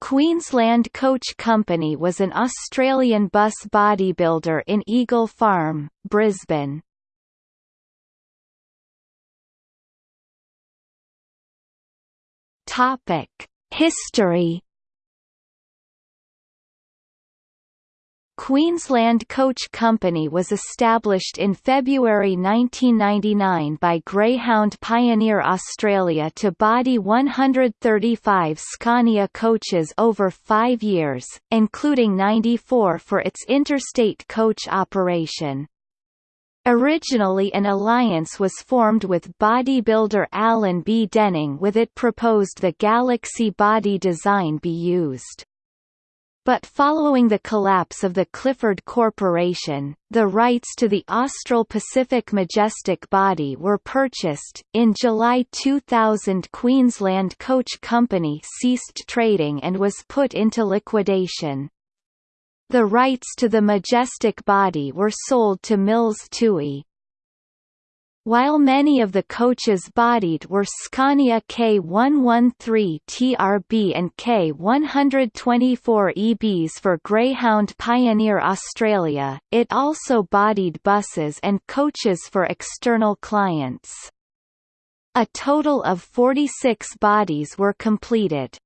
Queensland Coach Company was an Australian bus bodybuilder in Eagle Farm, Brisbane. History Queensland Coach Company was established in February 1999 by Greyhound Pioneer Australia to body 135 Scania coaches over five years, including 94 for its interstate coach operation. Originally an alliance was formed with bodybuilder Alan B. Denning with it proposed the Galaxy body design be used. But following the collapse of the Clifford Corporation, the rights to the Austral Pacific Majestic body were purchased. In July 2000, Queensland Coach Company ceased trading and was put into liquidation. The rights to the Majestic body were sold to Mills Toohey. While many of the coaches bodied were Scania K113 TRB and K124 EBs for Greyhound Pioneer Australia, it also bodied buses and coaches for external clients. A total of 46 bodies were completed.